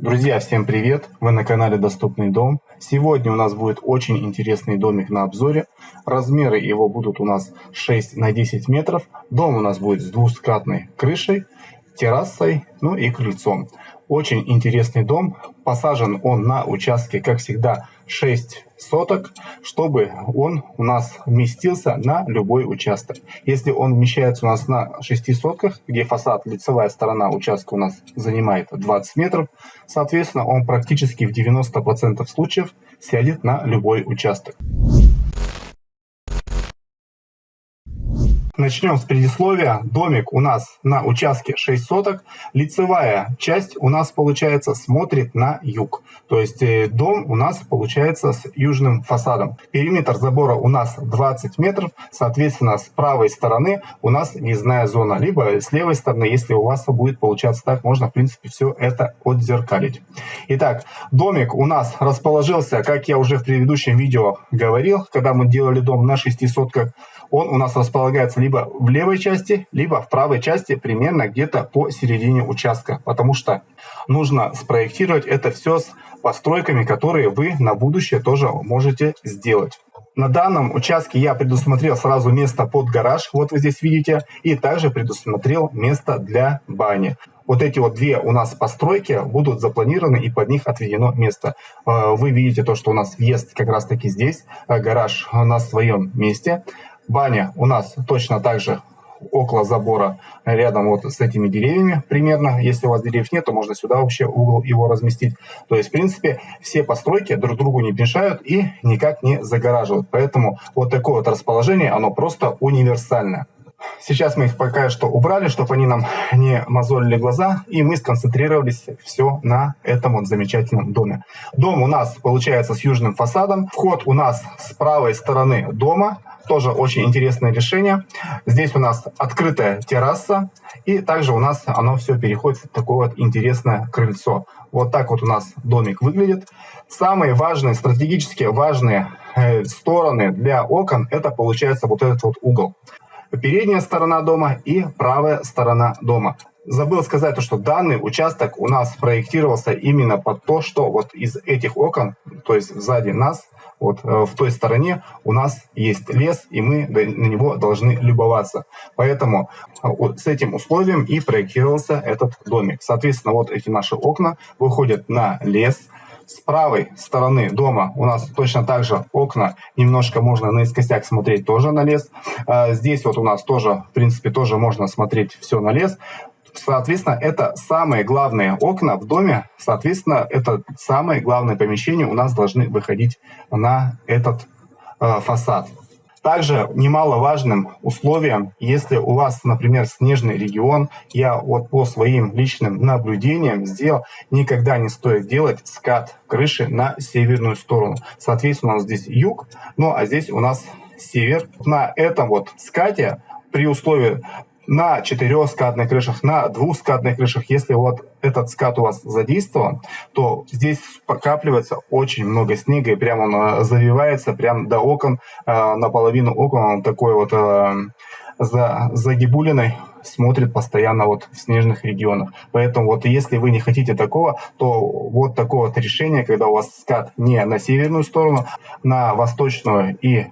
Друзья, всем привет! Вы на канале Доступный дом. Сегодня у нас будет очень интересный домик на обзоре. Размеры его будут у нас 6 на 10 метров. Дом у нас будет с двускатной крышей, террасой, ну и крыльцом. Очень интересный дом. Посажен он на участке, как всегда, 6 соток, чтобы он у нас вместился на любой участок. Если он вмещается у нас на 6 сотках, где фасад, лицевая сторона участка у нас занимает 20 метров, соответственно, он практически в 90% случаев сядет на любой участок. Начнем с предисловия. Домик у нас на участке 6 соток. Лицевая часть у нас получается смотрит на юг. То есть э, дом у нас получается с южным фасадом. Периметр забора у нас 20 метров. Соответственно, с правой стороны у нас въездная зона. Либо с левой стороны, если у вас будет получаться так, можно в принципе все это отзеркалить. Итак, домик у нас расположился, как я уже в предыдущем видео говорил, когда мы делали дом на 6 сотках он у нас располагается либо в левой части, либо в правой части, примерно где-то по середине участка. Потому что нужно спроектировать это все с постройками, которые вы на будущее тоже можете сделать. На данном участке я предусмотрел сразу место под гараж, вот вы здесь видите, и также предусмотрел место для бани. Вот эти вот две у нас постройки будут запланированы и под них отведено место. Э, вы видите то, что у нас въезд как раз таки здесь, э, гараж на своем месте. Баня у нас точно так же около забора, рядом вот с этими деревьями примерно. Если у вас деревьев нет, то можно сюда вообще угол его разместить. То есть, в принципе, все постройки друг другу не мешают и никак не загораживают. Поэтому вот такое вот расположение, оно просто универсальное. Сейчас мы их пока что убрали, чтобы они нам не мозолили глаза, и мы сконцентрировались все на этом вот замечательном доме. Дом у нас получается с южным фасадом. Вход у нас с правой стороны дома. Тоже очень интересное решение. Здесь у нас открытая терраса, и также у нас оно все переходит в такое вот интересное крыльцо. Вот так вот у нас домик выглядит. Самые важные, стратегически важные э, стороны для окон, это получается вот этот вот угол. Передняя сторона дома и правая сторона дома. Забыл сказать, то, что данный участок у нас проектировался именно под то, что вот из этих окон, то есть сзади нас, вот э, в той стороне у нас есть лес, и мы на него должны любоваться. Поэтому э, с этим условием и проектировался этот домик. Соответственно, вот эти наши окна выходят на лес. С правой стороны дома у нас точно так же окна, немножко можно наискосяк смотреть тоже на лес. Э, здесь вот у нас тоже, в принципе, тоже можно смотреть все на лес. Соответственно, это самые главные окна в доме. Соответственно, это самые главные помещения у нас должны выходить на этот э, фасад. Также немаловажным условием, если у вас, например, снежный регион, я вот по своим личным наблюдениям сделал, никогда не стоит делать скат крыши на северную сторону. Соответственно, у нас здесь юг, ну а здесь у нас север. На этом вот скате при условии на четырехскатных крышах, на двухскатных крышах, если вот этот скат у вас задействован, то здесь покапливается очень много снега, и прямо он э, завивается прямо до окон, э, наполовину окон он такой вот э, за загибулиной смотрит постоянно вот в снежных регионах. Поэтому вот если вы не хотите такого, то вот такое вот решение, когда у вас скат не на северную сторону, на восточную и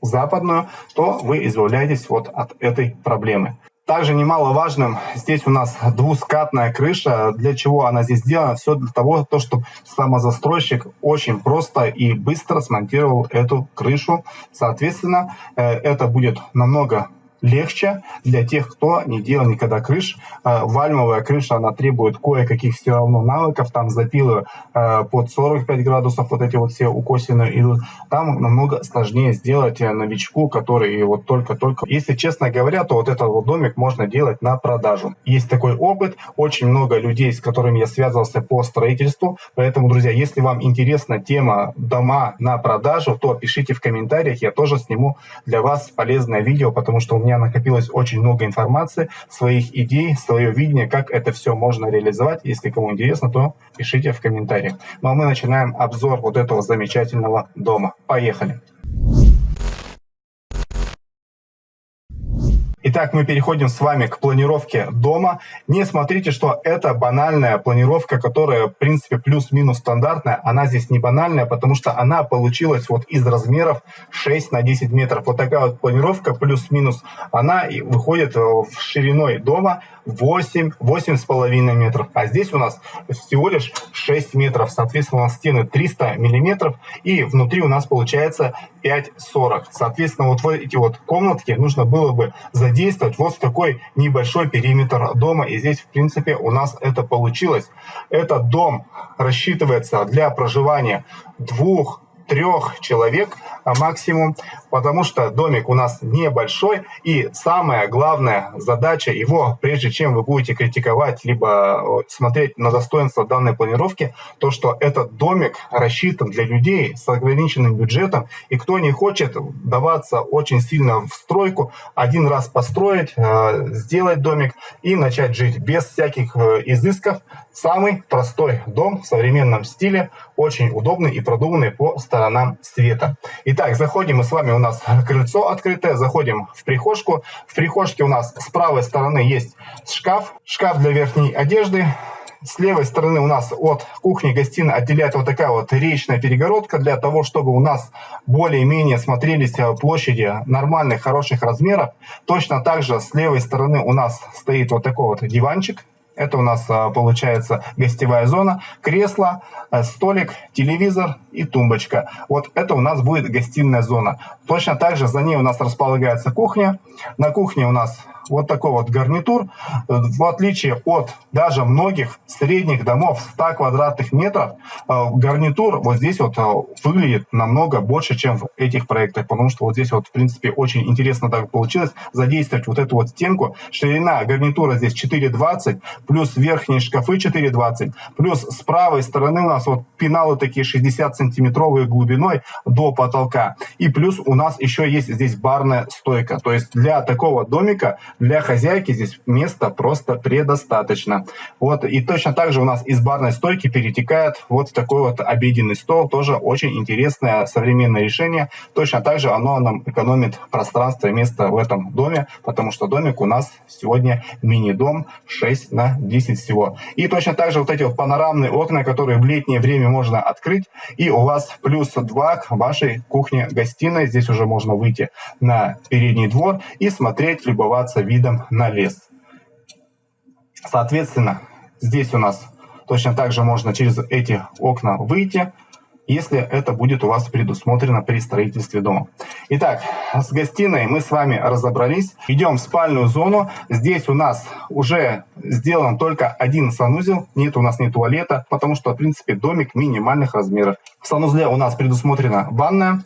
западную, то вы избавляетесь вот от этой проблемы. Также немаловажным, здесь у нас двускатная крыша. Для чего она здесь сделана? Все для того, то, чтобы самозастройщик очень просто и быстро смонтировал эту крышу. Соответственно, э, это будет намного легче для тех, кто не делал никогда крыш. Э, вальмовая крыша, она требует кое-каких все равно навыков. Там запилы э, под 45 градусов, вот эти вот все укосины идут. Там намного сложнее сделать э, новичку, который вот только-только... Если честно говоря, то вот этот вот домик можно делать на продажу. Есть такой опыт, очень много людей, с которыми я связывался по строительству. Поэтому, друзья, если вам интересна тема дома на продажу, то пишите в комментариях, я тоже сниму для вас полезное видео, потому что у меня меня накопилось очень много информации, своих идей, свое видение, как это все можно реализовать. Если кому интересно, то пишите в комментариях. Ну а мы начинаем обзор вот этого замечательного дома. Поехали! Итак, мы переходим с вами к планировке дома. Не смотрите, что это банальная планировка, которая, в принципе, плюс-минус стандартная. Она здесь не банальная, потому что она получилась вот из размеров 6 на 10 метров. Вот такая вот планировка плюс-минус, она выходит э, в шириной дома 8, 8,5 метров. А здесь у нас всего лишь 6 метров. Соответственно, у нас стены 300 миллиметров. И внутри у нас получается 5,40. Соответственно, вот эти вот комнатки нужно было бы задействовать вот в такой небольшой периметр дома. И здесь, в принципе, у нас это получилось. Этот дом рассчитывается для проживания двух трех человек а максимум, потому что домик у нас небольшой, и самая главная задача его, прежде чем вы будете критиковать, либо смотреть на достоинство данной планировки, то, что этот домик рассчитан для людей с ограниченным бюджетом, и кто не хочет даваться очень сильно в стройку, один раз построить, э, сделать домик и начать жить без всяких э, изысков, самый простой дом в современном стиле, очень удобный и продуманный по сторонам света. Итак, заходим мы с вами, у нас крыльцо открытое, заходим в прихожку. В прихожке у нас с правой стороны есть шкаф, шкаф для верхней одежды. С левой стороны у нас от кухни-гостиной отделяет вот такая вот речная перегородка для того, чтобы у нас более-менее смотрелись площади нормальных, хороших размеров. Точно так же с левой стороны у нас стоит вот такой вот диванчик это у нас а, получается гостевая зона, кресло, э, столик, телевизор и тумбочка. Вот это у нас будет гостиная зона. Точно так же за ней у нас располагается кухня. На кухне у нас вот такой вот гарнитур, в отличие от даже многих средних домов 100 квадратных метров, э, гарнитур вот здесь вот э, выглядит намного больше, чем в этих проектах, потому что вот здесь вот, в принципе, очень интересно так получилось задействовать вот эту вот стенку. Ширина гарнитура здесь 4,20, плюс верхние шкафы 4,20, плюс с правой стороны у нас вот пеналы такие 60 сантиметровые глубиной до потолка. И плюс у нас еще есть здесь барная стойка. То есть для такого домика для хозяйки здесь места просто предостаточно. Вот, и точно так же у нас из барной стойки перетекает вот в такой вот обеденный стол. Тоже очень интересное современное решение. Точно так же оно нам экономит пространство и место в этом доме, потому что домик у нас сегодня мини-дом 6 на 10 всего. И точно так же вот эти вот панорамные окна, которые в летнее время можно открыть. И у вас плюс 2 к вашей кухне-гостиной. Здесь уже можно выйти на передний двор и смотреть, любоваться видом на лес. Соответственно, здесь у нас точно так же можно через эти окна выйти, если это будет у вас предусмотрено при строительстве дома. Итак, с гостиной мы с вами разобрались. Идем в спальную зону. Здесь у нас уже сделан только один санузел. Нет у нас ни туалета, потому что, в принципе, домик минимальных размеров. В санузле у нас предусмотрена ванная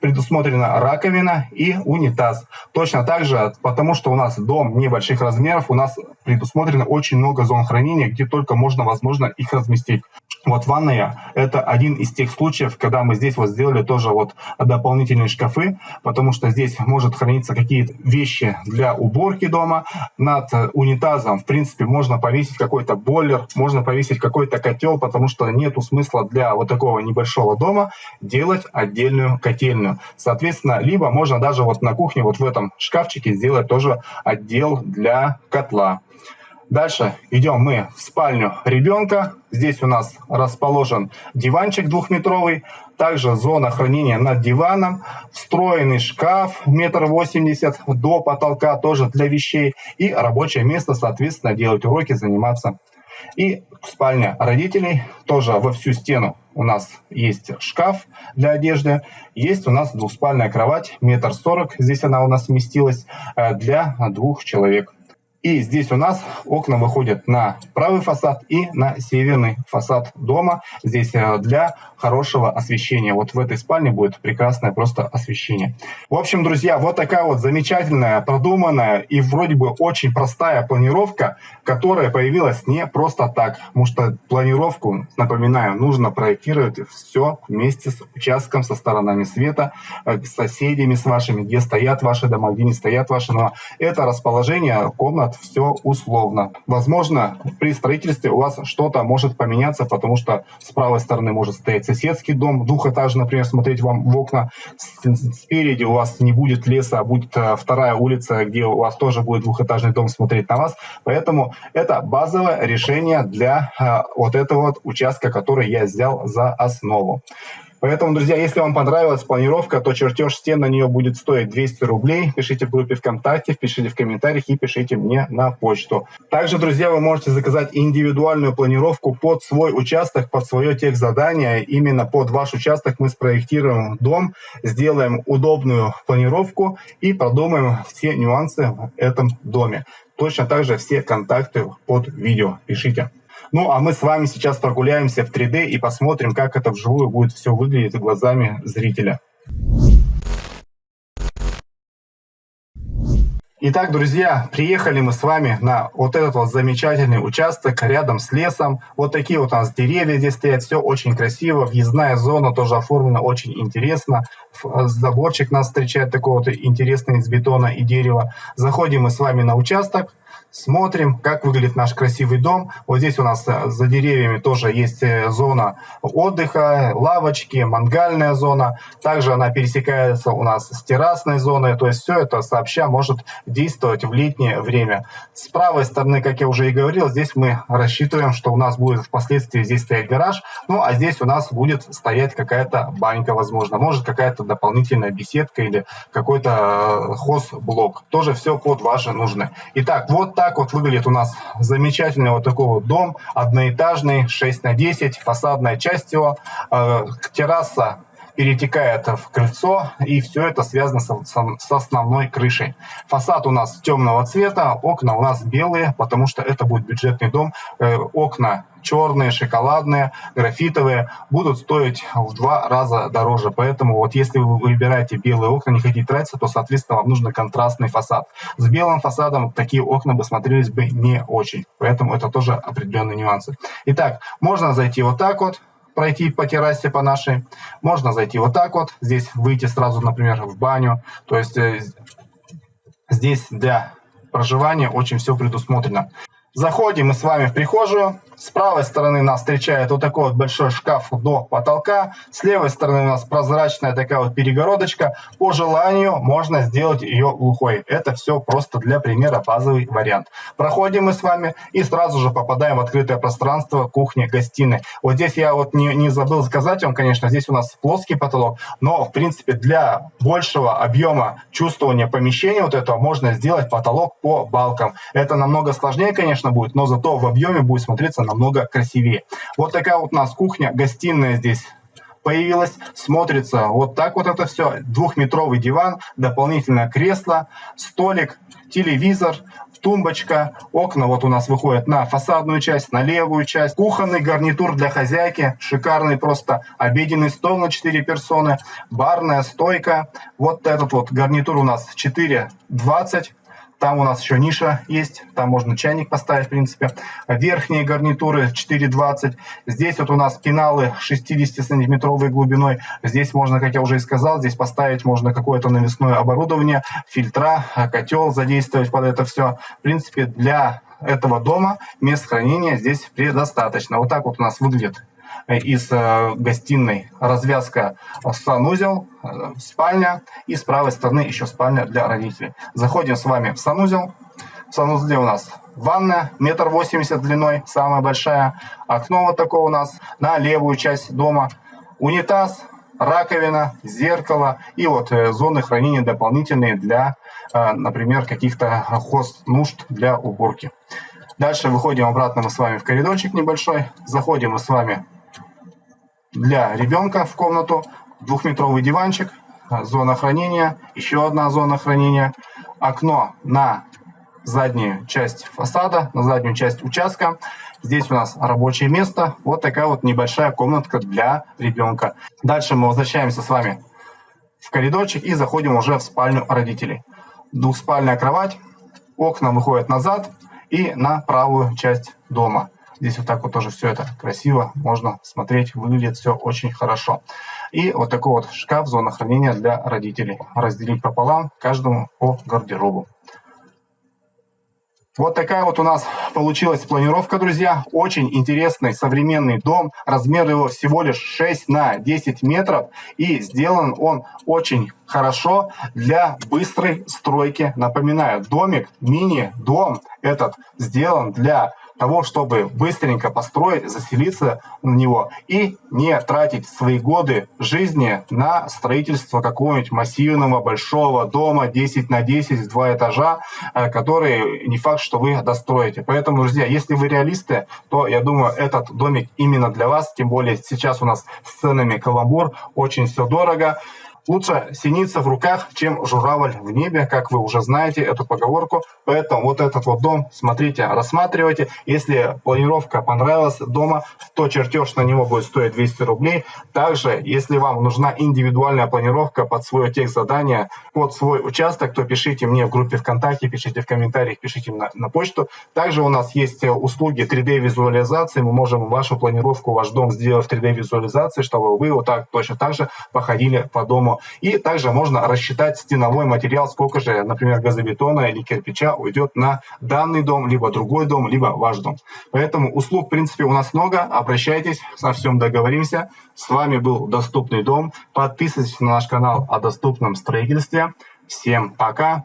предусмотрена раковина и унитаз. Точно так же, потому что у нас дом небольших размеров, у нас предусмотрено очень много зон хранения, где только можно, возможно, их разместить. Вот ванная – это один из тех случаев, когда мы здесь вот сделали тоже вот дополнительные шкафы, потому что здесь может храниться какие-то вещи для уборки дома. Над унитазом, в принципе, можно повесить какой-то бойлер, можно повесить какой-то котел, потому что нету смысла для вот такого небольшого дома делать отдельную котельную. Соответственно, либо можно даже вот на кухне вот в этом шкафчике сделать тоже отдел для котла. Дальше идем мы в спальню ребенка. Здесь у нас расположен диванчик двухметровый. Также зона хранения над диваном. Встроенный шкаф метр восемьдесят до потолка тоже для вещей. И рабочее место, соответственно, делать уроки, заниматься. И спальня родителей тоже во всю стену у нас есть шкаф для одежды, есть у нас двухспальная кровать, метр сорок, здесь она у нас вместилась, э, для двух человек. И здесь у нас окна выходят на правый фасад и на северный фасад дома. Здесь э, для хорошего освещения. Вот в этой спальне будет прекрасное просто освещение. В общем, друзья, вот такая вот замечательная, продуманная и вроде бы очень простая планировка, которая появилась не просто так. Потому что планировку, напоминаю, нужно проектировать все вместе с участком, со сторонами света, э, с соседями с вашими, где стоят ваши дома, где не стоят ваши дома. Это расположение комнат все условно. Возможно, при строительстве у вас что-то может поменяться, потому что с правой стороны может стоять соседский дом, двухэтажный, например, смотреть вам в окна. Спереди у вас не будет леса, а будет э, вторая улица, где у вас тоже будет двухэтажный дом смотреть на вас. Поэтому это базовое решение для э, вот этого вот участка, который я взял за основу. Поэтому, друзья, если вам понравилась планировка, то чертеж стен на нее будет стоить 200 рублей. Пишите в группе ВКонтакте, пишите в комментариях и пишите мне на почту. Также, друзья, вы можете заказать индивидуальную планировку под свой участок, под свое техзадание. Именно под ваш участок мы спроектируем дом, сделаем удобную планировку и продумаем все нюансы в этом доме. Точно так же все контакты под видео пишите. Ну, а мы с вами сейчас прогуляемся в 3D и посмотрим, как это вживую будет все выглядеть глазами зрителя. Итак, друзья, приехали мы с вами на вот этот вот замечательный участок рядом с лесом. Вот такие вот у нас деревья здесь стоят, все очень красиво. Въездная зона тоже оформлена очень интересно. Заборчик нас встречает такой вот интересный из бетона и дерева. Заходим мы с вами на участок смотрим, как выглядит наш красивый дом. Вот здесь у нас э, за деревьями тоже есть э, зона отдыха, лавочки, мангальная зона. Также она пересекается у нас с террасной зоной. То есть все это сообща может действовать в летнее время. С правой стороны, как я уже и говорил, здесь мы рассчитываем, что у нас будет впоследствии здесь стоять гараж. Ну а здесь у нас будет стоять какая-то банька, возможно. Может какая-то дополнительная беседка или какой-то э, хозблок. Тоже все под ваши нужны. Итак, вот так так вот выглядит у нас замечательный вот такой вот дом, одноэтажный, 6 на 10, фасадная часть его, э, терраса перетекает в крыльцо, и все это связано с, с, основной крышей. Фасад у нас темного цвета, окна у нас белые, потому что это будет бюджетный дом. Э, окна черные, шоколадные, графитовые будут стоить в два раза дороже. Поэтому вот если вы выбираете белые окна, не хотите тратиться, то, соответственно, вам нужен контрастный фасад. С белым фасадом такие окна бы смотрелись бы не очень. Поэтому это тоже определенные нюансы. Итак, можно зайти вот так вот, пройти по террасе по нашей. Можно зайти вот так вот, здесь выйти сразу, например, в баню. То есть э, здесь для проживания очень все предусмотрено. Заходим мы с вами в прихожую. С правой стороны нас встречает вот такой вот большой шкаф до потолка. С левой стороны у нас прозрачная такая вот перегородочка. По желанию можно сделать ее глухой. Это все просто для примера базовый вариант. Проходим мы с вами и сразу же попадаем в открытое пространство кухни-гостиной. Вот здесь я вот не, не забыл сказать вам, конечно, здесь у нас плоский потолок, но в принципе для большего объема чувствования помещения вот этого можно сделать потолок по балкам. Это намного сложнее, конечно, будет, но зато в объеме будет смотреться намного красивее. Вот такая вот у нас кухня, гостиная здесь появилась, смотрится вот так вот это все. Двухметровый диван, дополнительное кресло, столик, телевизор, тумбочка, окна вот у нас выходят на фасадную часть, на левую часть, кухонный гарнитур для хозяйки, шикарный просто обеденный стол на 4 персоны, барная стойка, вот этот вот гарнитур у нас 4,20, там у нас еще ниша есть, там можно чайник поставить, в принципе. Верхние гарнитуры 4,20. Здесь вот у нас пеналы 60-сантиметровой глубиной. Здесь можно, как я уже и сказал, здесь поставить можно какое-то навесное оборудование, фильтра, котел задействовать под это все. В принципе, для этого дома мест хранения здесь предостаточно. Вот так вот у нас выглядит из э, гостиной развязка санузел, э, спальня и с правой стороны еще спальня для родителей. Заходим с вами в санузел. В санузле у нас ванная, метр восемьдесят длиной, самая большая. Окно вот такое у нас на левую часть дома. Унитаз, раковина, зеркало и вот э, зоны хранения дополнительные для, например, каких-то хост нужд для уборки. Дальше выходим обратно мы с вами в коридорчик небольшой. Заходим мы с вами для ребенка в комнату, двухметровый диванчик, зона хранения, еще одна зона хранения, окно на заднюю часть фасада, на заднюю часть участка. Здесь у нас рабочее место. Вот такая вот небольшая комнатка для ребенка. Дальше мы возвращаемся с вами в коридорчик и заходим уже в спальню родителей. Двухспальная кровать, окна выходят назад и на правую часть дома. Здесь вот так вот тоже все это красиво, можно смотреть, выглядит все очень хорошо. И вот такой вот шкаф, зона хранения для родителей. Разделить пополам, каждому по гардеробу. Вот такая вот у нас получилась планировка, друзья. Очень интересный современный дом. Размер его всего лишь 6 на 10 метров. И сделан он очень хорошо для быстрой стройки. Напоминаю, домик, мини-дом этот сделан для того, чтобы быстренько построить, заселиться на него и не тратить свои годы жизни на строительство какого-нибудь массивного большого дома 10 на 10 два этажа, э, который не факт, что вы достроите. Поэтому, друзья, если вы реалисты, то я думаю, этот домик именно для вас, тем более сейчас у нас с ценами каламбур, очень все дорого. Лучше синица в руках, чем журавль в небе, как вы уже знаете эту поговорку. Поэтому вот этот вот дом смотрите, рассматривайте. Если планировка понравилась дома, то чертеж на него будет стоить 200 рублей. Также, если вам нужна индивидуальная планировка под свое тех задание, под свой участок, то пишите мне в группе ВКонтакте, пишите в комментариях, пишите на, на почту. Также у нас есть э, услуги 3D-визуализации. Мы можем вашу планировку, ваш дом сделать в 3D-визуализации, чтобы вы вот так точно так же походили по дому и также можно рассчитать стеновой материал, сколько же, например, газобетона или кирпича уйдет на данный дом, либо другой дом, либо ваш дом. Поэтому услуг, в принципе, у нас много. Обращайтесь, со всем договоримся. С вами был Доступный дом. Подписывайтесь на наш канал о доступном строительстве. Всем пока!